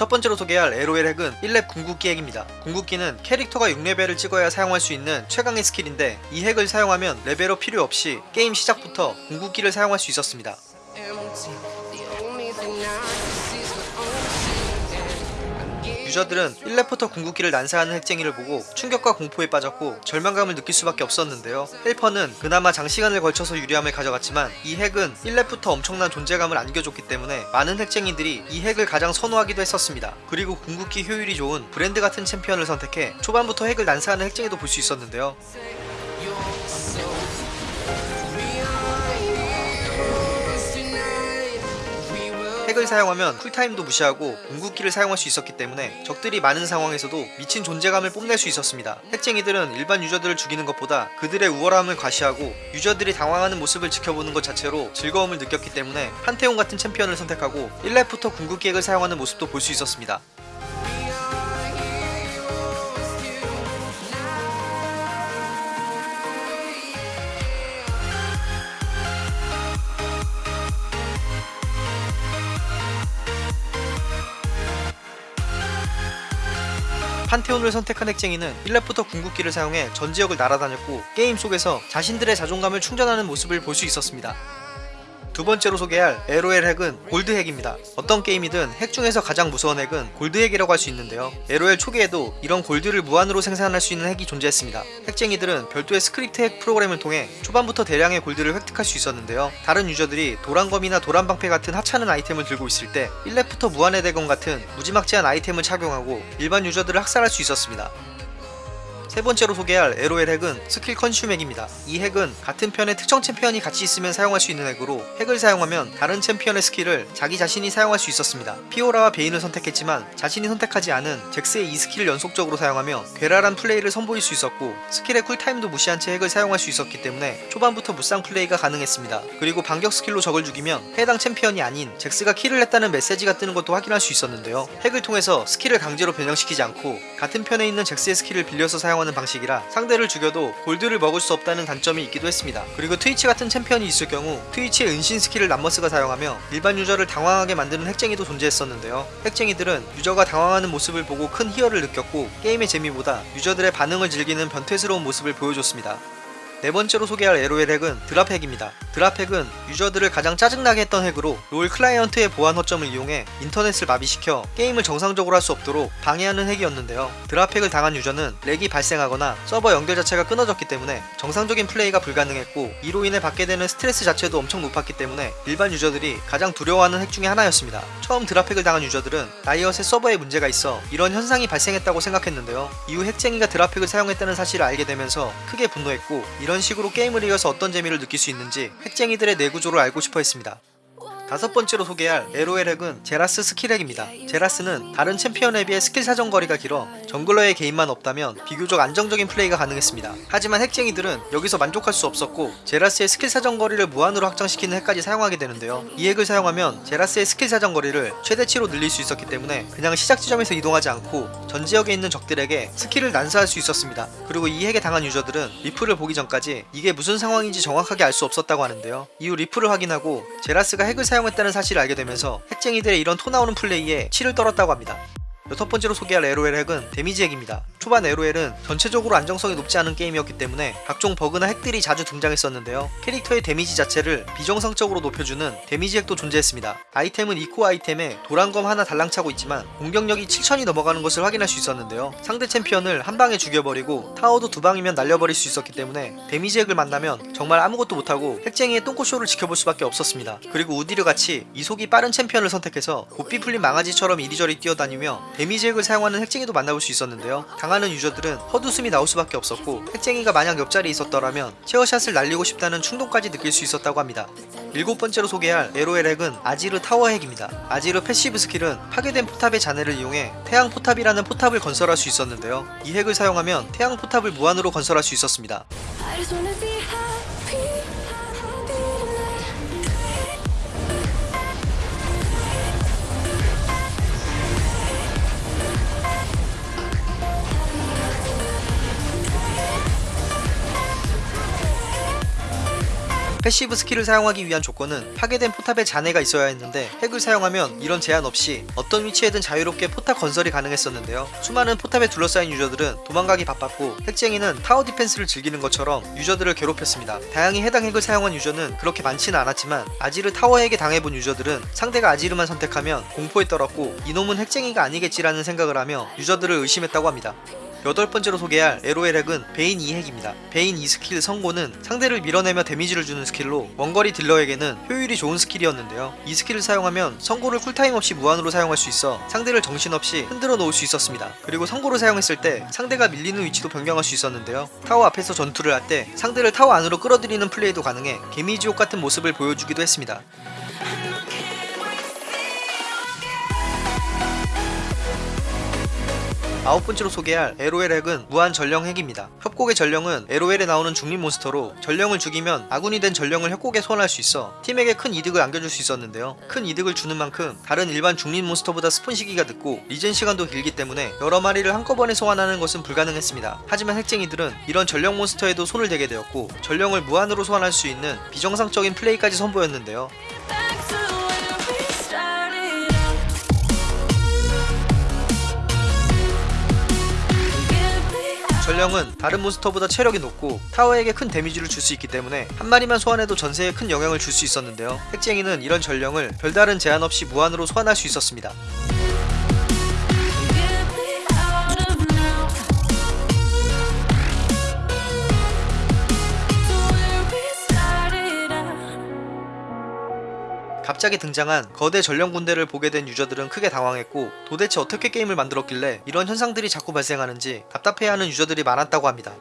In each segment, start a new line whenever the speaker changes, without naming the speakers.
첫 번째로 소개할 LOL 핵은 1렙 궁극기 핵입니다. 궁극기는 캐릭터가 6레벨을 찍어야 사용할 수 있는 최강의 스킬인데 이 핵을 사용하면 레벨업 필요 없이 게임 시작부터 궁극기를 사용할 수 있었습니다. 유저들은 1렙부터 궁극기를 난사하는 핵쟁이를 보고 충격과 공포에 빠졌고 절망감을 느낄 수밖에 없었는데요. 헬퍼는 그나마 장시간을 걸쳐서 유리함을 가져갔지만 이 핵은 1렙부터 엄청난 존재감을 안겨줬기 때문에 많은 핵쟁이들이 이 핵을 가장 선호하기도 했었습니다. 그리고 궁극기 효율이 좋은 브랜드 같은 챔피언을 선택해 초반부터 핵을 난사하는 핵쟁이도 볼 수 있었는데요. 핵을 사용하면 쿨타임도 무시하고 궁극기를 사용할 수 있었기 때문에 적들이 많은 상황에서도 미친 존재감을 뽐낼 수 있었습니다. 핵쟁이들은 일반 유저들을 죽이는 것보다 그들의 우월함을 과시하고 유저들이 당황하는 모습을 지켜보는 것 자체로 즐거움을 느꼈기 때문에 판테온 같은 챔피언을 선택하고 1렙부터 궁극기 핵을 사용하는 모습도 볼 수 있었습니다. 판테온을 선택한 핵쟁이는 1렙부터 궁극기를 사용해 전 지역을 날아다녔고 게임 속에서 자신들의 자존감을 충전하는 모습을 볼 수 있었습니다. 두 번째로 소개할 LOL 핵은 골드 핵입니다. 어떤 게임이든 핵 중에서 가장 무서운 핵은 골드 핵이라고 할 수 있는데요. LOL 초기에도 이런 골드를 무한으로 생산할 수 있는 핵이 존재했습니다. 핵쟁이들은 별도의 스크립트 핵 프로그램을 통해 초반부터 대량의 골드를 획득할 수 있었는데요. 다른 유저들이 도란검이나 도란방패 같은 하찮은 아이템을 들고 있을 때 1렙부터 무한의 대검 같은 무지막지한 아이템을 착용하고 일반 유저들을 학살할 수 있었습니다. 세 번째로 소개할 LOL 핵은 스킬 consume 핵입니다. 이 핵은 같은 편에 특정 챔피언이 같이 있으면 사용할 수 있는 핵으로 핵을 사용하면 다른 챔피언의 스킬을 자기 자신이 사용할 수 있었습니다. 피오라와 베인을 선택했지만 자신이 선택하지 않은 잭스의 이 스킬을 연속적으로 사용하며 괴랄한 플레이를 선보일 수 있었고 스킬의 쿨타임도 무시한 채 핵을 사용할 수 있었기 때문에 초반부터 무쌍 플레이가 가능했습니다. 그리고 반격 스킬로 적을 죽이면 해당 챔피언이 아닌 잭스가 킬을 했다는 메시지가 뜨는 것도 확인할 수 있었는데요. 핵을 통해서 스킬을 강제로 변형시키지 않고 같은 편에 있는 잭스의 스킬을 빌려서 사용하 는 방식이라 상대를 죽여도 골드를 먹을 수 없다는 단점이 있기도 했습니다. 그리고 트위치 같은 챔피언이 있을 경우 트위치의 은신 스킬을 람머스가 사용하며 일반 유저를 당황하게 만드는 핵쟁이도 존재했었는데요. 핵쟁이들은 유저가 당황하는 모습을 보고 큰 희열을 느꼈고 게임의 재미보다 유저들의 반응을 즐기는 변태스러운 모습을 보여줬습니다. 네 번째로 소개할 LOL 핵은 drop 핵입니다. drop 핵은 유저들을 가장 짜증나게 했던 핵으로 롤 클라이언트의 보안 허점을 이용해 인터넷을 마비시켜 게임을 정상적으로 할 수 없도록 방해하는 핵이었는데요. drop 핵을 당한 유저는 lag이 발생하거나 서버 연결 자체가 끊어졌기 때문에 정상적인 플레이가 불가능했고 이로 인해 받게 되는 스트레스 자체도 엄청 높았기 때문에 일반 유저들이 가장 두려워하는 핵 중에 하나였습니다. 처음 drop 핵을 당한 유저들은 라이엇의 서버에 문제가 있어 이런 현상이 발생했다고 생각했는데요. 이후 핵쟁이가 drop 핵을 사용했다는 사실을 알게 되면서 크게 분노했고 이런 식으로 게임을 이어서 어떤 재미를 느낄 수 있는지 핵쟁이들의 뇌구조를 알고 싶어 했습니다. 다섯 번째로 소개할 LOL 핵은 제라스 스킬 핵입니다. 제라스는 다른 챔피언에 비해 스킬 사정 거리가 길어 정글러의 개입만 없다면 비교적 안정적인 플레이가 가능했습니다. 하지만 핵쟁이들은 여기서 만족할 수 없었고 제라스의 스킬 사정 거리를 무한으로 확장시키는 핵까지 사용하게 되는데요. 이 핵을 사용하면 제라스의 스킬 사정 거리를 최대치로 늘릴 수 있었기 때문에 그냥 시작 지점에서 이동하지 않고 전 지역에 있는 적들에게 스킬을 난사할 수 있었습니다. 그리고 이 핵에 당한 유저들은 리플을 보기 전까지 이게 무슨 상황인지 정확하게 알 수 없었다고 하는데요. 이후 리플을 확인하고 제라스가 핵을 사용 했다는 사실을 알게 되면서 핵쟁이들의 이런 토 나오는 플레이에 치를 떨었다고 합니다. 여섯 번째로 소개할 LOL 핵은 데미지 핵입니다. 초반 LOL은 전체적으로 안정성이 높지 않은 게임이었기 때문에 각종 버그나 핵들이 자주 등장했었는데요. 캐릭터의 데미지 자체를 비정상적으로 높여주는 데미지 핵도 존재했습니다. 아이템은 이코 아이템에 도란검 하나 달랑차고 있지만 공격력이 7000이 넘어가는 것을 확인할 수 있었는데요. 상대 챔피언을 한 방에 죽여버리고 타워도 두 방이면 날려버릴 수 있었기 때문에 데미지 핵을 만나면 정말 아무것도 못하고 핵쟁이의 똥꼬쇼를 지켜볼 수밖에 없었습니다. 그리고 우디르 같이 이속이 빠른 챔피언을 선택해서 고삐 풀린 망아지처럼 이리저리 뛰어다니며 데미지 핵을 사용하는 핵쟁이도 만나볼 수 있었는데요. 당하는 유저들은 헛웃음이 나올 수밖에 없었고 핵쟁이가 만약 옆자리에 있었더라면 체어샷을 날리고 싶다는 충동까지 느낄 수 있었다고 합니다. 일곱 번째로 소개할 LOL 핵은 아지르 타워 핵입니다. 아지르 passive 스킬은 파괴된 포탑의 잔해를 이용해 태양 포탑이라는 포탑을 건설할 수 있었는데요. 이 핵을 사용하면 태양 포탑을 무한으로 건설할 수 있었습니다. passive 스킬을 사용하기 위한 조건은 파괴된 포탑에 잔해가 있어야 했는데 핵을 사용하면 이런 제한 없이 어떤 위치에든 자유롭게 포탑 건설이 가능했었는데요. 수많은 포탑에 둘러싸인 유저들은 도망가기 바빴고 핵쟁이는 타워 디펜스를 즐기는 것처럼 유저들을 괴롭혔습니다. 다행히 해당 핵을 사용한 유저는 그렇게 많지는 않았지만 아지르 타워에게 당해본 유저들은 상대가 아지르만 선택하면 공포에 떨었고 이놈은 핵쟁이가 아니겠지라는 생각을 하며 유저들을 의심했다고 합니다. 여덟 번째로 소개할 LOL 핵은 베인 E핵입니다. 베인 E스킬 선고는 상대를 밀어내며 데미지를 주는 스킬로 원거리 딜러에게는 효율이 좋은 스킬이었는데요. 이 스킬을 사용하면 선고를 쿨타임 없이 무한으로 사용할 수 있어 상대를 정신없이 흔들어 놓을 수 있었습니다. 그리고 선고를 사용했을 때 상대가 밀리는 위치도 변경할 수 있었는데요. 타워 앞에서 전투를 할 때 상대를 타워 안으로 끌어들이는 플레이도 가능해 개미지옥 같은 모습을 보여주기도 했습니다. 아홉 번째로 소개할 LOL 핵은 무한 전령 핵입니다. 협곡의 전령은 LOL에 나오는 중립 몬스터로 전령을 죽이면 아군이 된 전령을 협곡에 소환할 수 있어 팀에게 큰 이득을 안겨줄 수 있었는데요. 큰 이득을 주는 만큼 다른 일반 중립 몬스터보다 spawn 시기가 늦고 regen 시간도 길기 때문에 여러 마리를 한꺼번에 소환하는 것은 불가능했습니다. 하지만 핵쟁이들은 이런 전령 몬스터에도 손을 대게 되었고 전령을 무한으로 소환할 수 있는 비정상적인 플레이까지 선보였는데요. 전령은 다른 몬스터보다 체력이 높고 타워에게 큰 데미지를 줄 수 있기 때문에 한 마리만 소환해도 전세에 큰 영향을 줄 수 있었는데요. 핵쟁이는 이런 전령을 별다른 제한 없이 무한으로 소환할 수 있었습니다. 갑자기 등장한 거대 전령 군대를 보게 된 유저들은 크게 당황했고 도대체 어떻게 게임을 만들었길래 이런 현상들이 자꾸 발생하는지 답답해하는 유저들이 많았다고 합니다.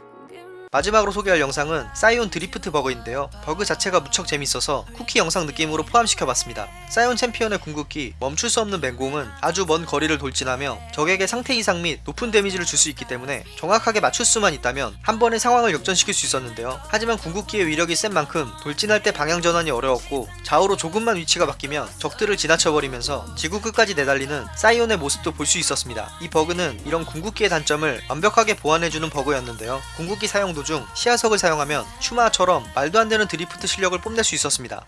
마지막으로 소개할 영상은 사이온 드리프트 버그인데요. 버그 자체가 무척 재밌어서 쿠키 영상 느낌으로 포함시켜봤습니다. 사이온 챔피언의 궁극기 멈출 수 없는 맹공은 아주 먼 거리를 돌진하며 적에게 상태 이상 및 높은 데미지를 줄 수 있기 때문에 정확하게 맞출 수만 있다면 한 번에 상황을 역전시킬 수 있었는데요. 하지만 궁극기의 위력이 센 만큼 돌진할 때 방향 전환이 어려웠고 좌우로 조금만 위치가 바뀌면 적들을 지나쳐버리면서 지구 끝까지 내달리는 사이온의 모습도 볼 수 있었습니다. 이 버그는 이런 궁극기의 단점을 완벽하게 보완해주는 버그였는데요. 궁극기 사용 도중 시야석을 사용하면 슈마허처럼 말도 안 되는 드리프트 실력을 뽐낼 수 있었습니다.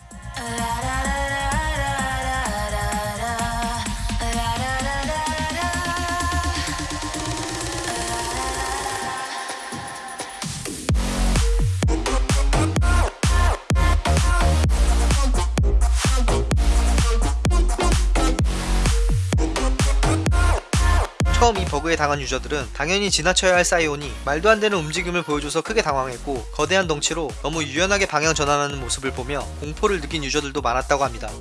처음 이 버그에 당한 유저들은 당연히 지나쳐야 할 사이온이 말도 안 되는 움직임을 보여줘서 크게 당황했고 거대한 덩치로 너무 유연하게 방향 전환하는 모습을 보며 공포를 느낀 유저들도 많았다고 합니다.